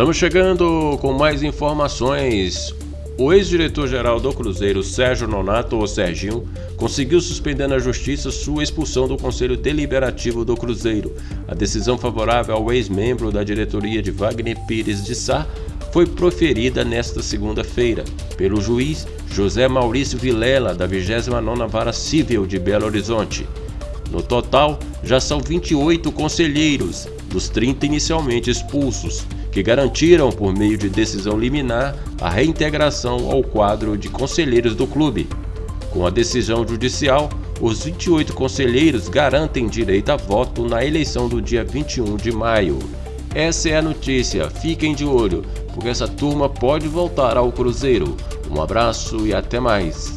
Estamos chegando com mais informações. O ex-diretor-geral do Cruzeiro, Sérgio Nonato, ou Serginho, conseguiu suspender na justiça sua expulsão do Conselho Deliberativo do Cruzeiro. A decisão favorável ao ex-membro da diretoria de Wagner Pires de Sá foi proferida nesta segunda-feira pelo juiz José Maurício Vilela, da 29ª Vara Civil de Belo Horizonte. No total, já são 28 conselheiros, dos 30 inicialmente expulsos, que garantiram, por meio de decisão liminar, a reintegração ao quadro de conselheiros do clube. Com a decisão judicial, os 28 conselheiros garantem direito a voto na eleição do dia 21 de maio. Essa é a notícia, fiquem de olho, porque essa turma pode voltar ao Cruzeiro. Um abraço e até mais.